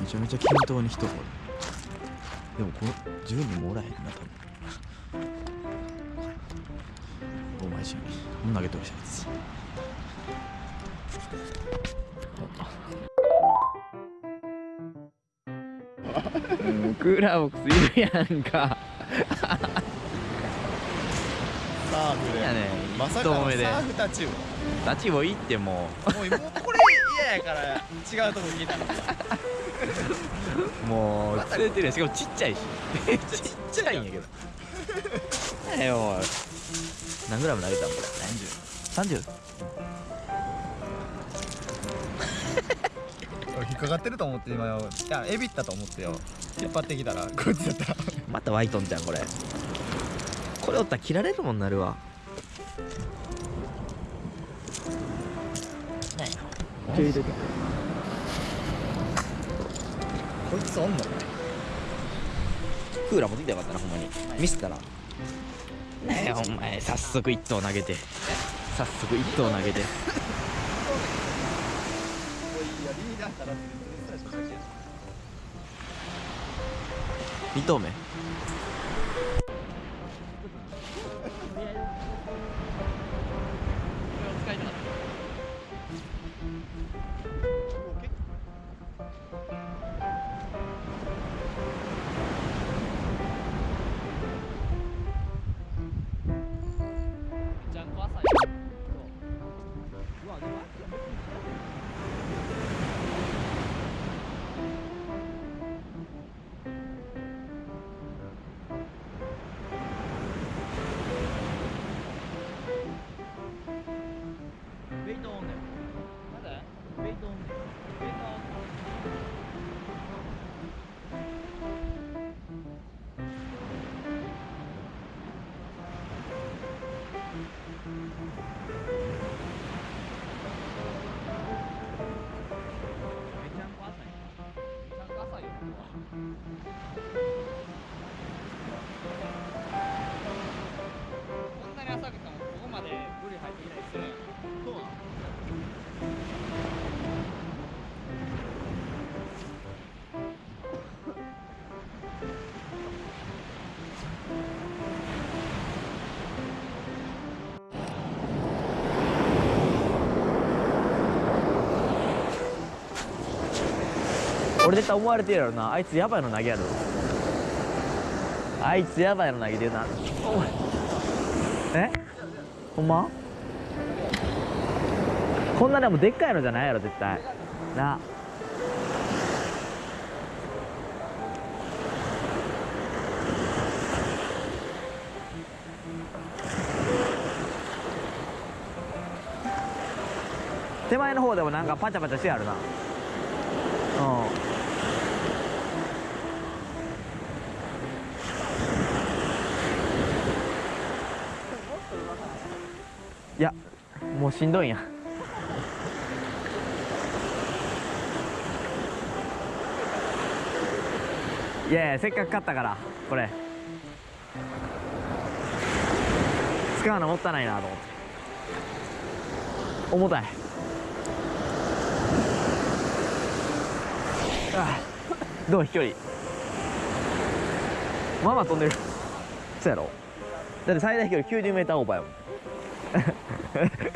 めちゃめちゃ均等に人。がおるでもこれ10人もおらへんな多分。お前じゃん投げとるしあいつうクーラーボックスいるやんかサーフでやねまさかのサーフタチウ立ちもいいっても。もうもうこれ嫌やから違うとこ聞いたの。うもう釣れてるしかもちっちゃいし。ちっちゃいんやけど何やよ。何グラム投げたんこれ？30 30? 俺引っかかってると思って今よ。いやエビったと思ってよ。引っ張ってきたらこいつやったら。またワイトンじゃんこれ。これおったら切られるもんなるわこいつおんのクーラー持ってきたらよかったなほんまに。ミスったらねえお前早速一投投げて。早速一投投げて。二投目？Thank mm -hmm. you. 絶対思われてるやろな。あいつやばいの投げやろあいつやばいの投げてるな。え？ほんま？こんなでもでっかいのじゃないやろ絶対。な。手前の方でもなんかパチャパチャしてあるなうんいやもうしんどいん。やいやいやせっかく買ったからこれ。使うのもったいないなと思って。重たい。ああ。どう飛距離。まあまあ飛んでる。そうやろ。だって最大飛距離 90m オーバーやもん。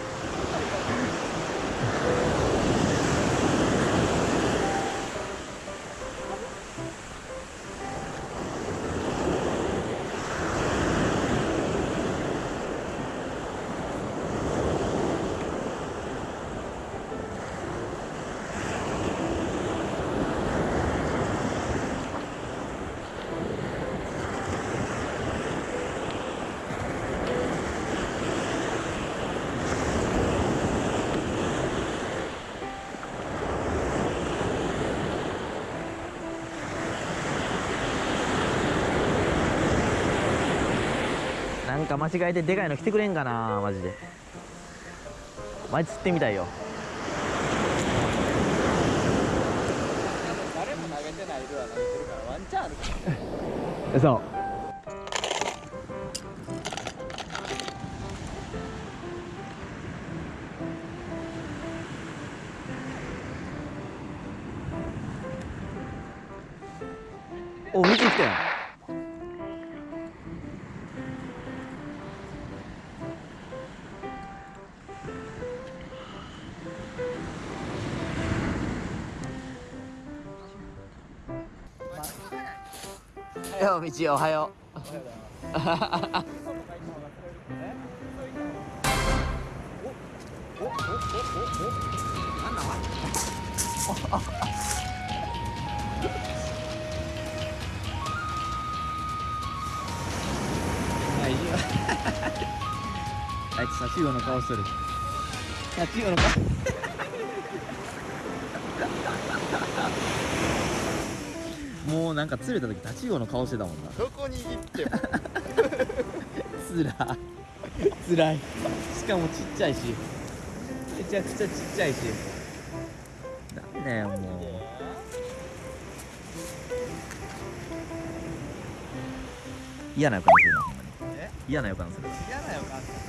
なんか間違えてでかいの来てくれんかなマジで。前釣ってみたいよ。誰も投げてないルアー投げてるからワンチャンあるから。そうお、見てきたよ。おはようおはよう。いいよあいつタチウの顔しとるタチウの顔もうなんか釣れた時タチウオの顔してたもんな。どこに行っても。つらつらい。しかもちっちゃいし。めちゃくちゃちっちゃいし。なんだよもう。嫌な予感するな嫌な予感する。嫌な予感絶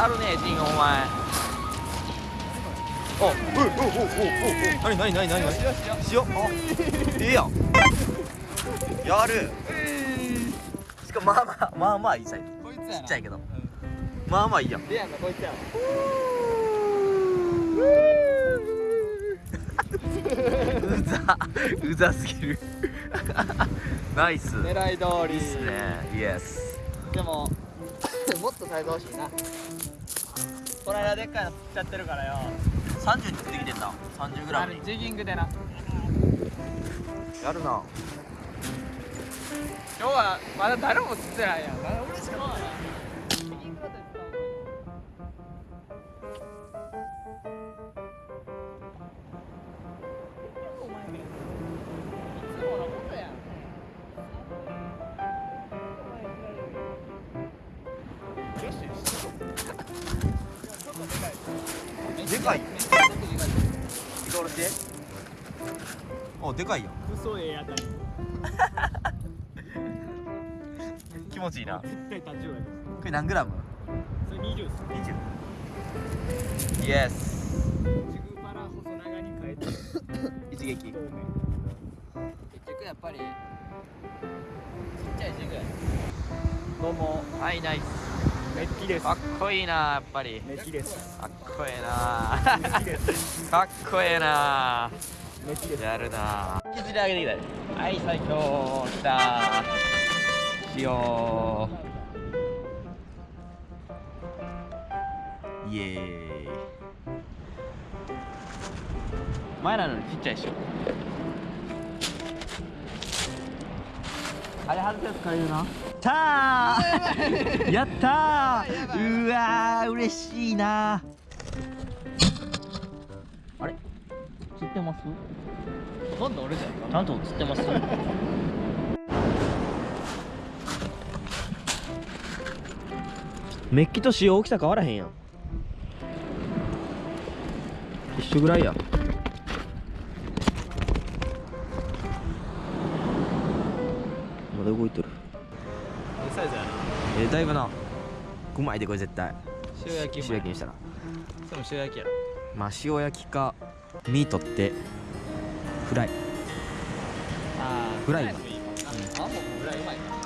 やるねジンお前。おおおおおおなになになになになに塩あええやん。やる。しかもまあまあまあまあいいサイズ。ちっちゃいけど。うん。まあまあいいやん。レアなこいつやわ。うざ。うざすぎる。ナイス。狙い通り。いいっすね。イエス。でも もっとサイズ欲しいなこの間でっかいの釣っちゃってるからよ。30に釣ってきてんだ30グラム。にジギングでな。やるな。今日はまだ誰も釣ってないやん。俺しかないよしよしでかいおでかいよ。嘘ええやたり気持ちいいな。こ絶対立ちよやれ何グラム？それ20っす ?20 イエスジグパラ細長に変えて 一撃。結局やっぱり。ちっちゃいジグ。やどうも。はいナイスメッキです。かっこいいなやっぱり。メッキです。かっこええな。かっこええな。メッキです。やるな。引きずり上げてきたよはい最強きた。塩イエーイ。前なのにちっちゃいしょ。あれ外すやつ借りるなたー。やったー。うわー嬉しいな。あれ？釣ってます？今度俺じゃんちゃんと釣ってます？メッキと塩大きさ変わらへんやん。一緒ぐらいや。まだ動いてるえー、だいぶな。うまいでこれ絶対。塩焼き塩焼きにしたら。それも塩焼きや。ろまあ塩焼きか身取ってフライ。あフライ。あもうフライうまいな